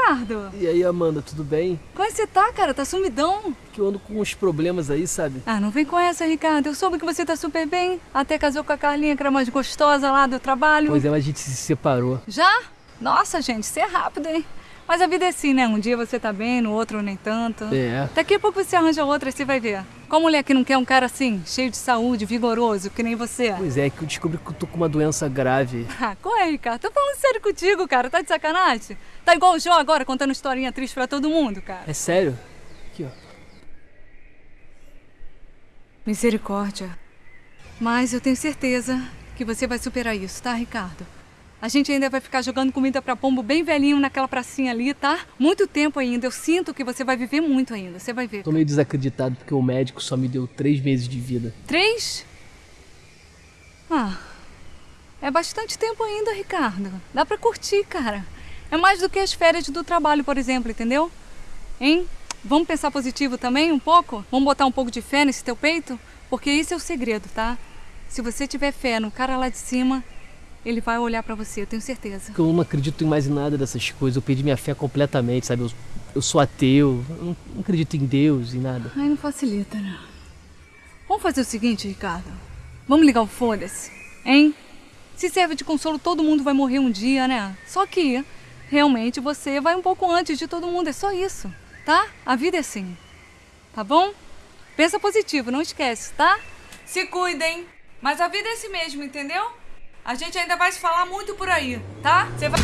Ricardo? E aí, Amanda, tudo bem? Como é que você tá, cara? Tá sumidão? Que eu ando com uns problemas aí, sabe? Ah, não vem com essa, Ricardo. Eu soube que você tá super bem. Até casou com a Carlinha, que era mais gostosa lá do trabalho. Pois é, mas a gente se separou. Já? Nossa, gente, você é rápido, hein? Mas a vida é assim, né? Um dia você tá bem, no outro nem tanto. É. Daqui a pouco você arranja outra e você vai ver. Qual mulher que não quer um cara assim, cheio de saúde, vigoroso, que nem você? Pois é, que eu descobri que eu tô com uma doença grave. Ah, qual é, Ricardo? Tô falando sério contigo, cara. Tá de sacanagem? Tá igual o João agora, contando historinha triste pra todo mundo, cara. É sério? Aqui, ó. Misericórdia. Mas eu tenho certeza que você vai superar isso, tá, Ricardo? A gente ainda vai ficar jogando comida pra pombo bem velhinho naquela pracinha ali, tá? Muito tempo ainda. Eu sinto que você vai viver muito ainda. Você vai ver. Tô meio desacreditado porque o médico só me deu três meses de vida. Três? Ah, é bastante tempo ainda, Ricardo. Dá pra curtir, cara. É mais do que as férias do trabalho, por exemplo, entendeu? Hein? Vamos pensar positivo também um pouco? Vamos botar um pouco de fé nesse teu peito? Porque esse é o segredo, tá? Se você tiver fé no cara lá de cima, ele vai olhar pra você, eu tenho certeza. Eu não acredito em mais nada dessas coisas. Eu perdi minha fé completamente, sabe? Eu, eu sou ateu, eu não, não acredito em Deus, em nada. Ai, não facilita, né? Vamos fazer o seguinte, Ricardo. Vamos ligar o foda-se, hein? Se serve de consolo, todo mundo vai morrer um dia, né? Só que, realmente, você vai um pouco antes de todo mundo, é só isso, tá? A vida é assim, tá bom? Pensa positivo, não esquece, tá? Se cuidem. Mas a vida é assim mesmo, entendeu? A gente ainda vai se falar muito por aí, tá? Você vai.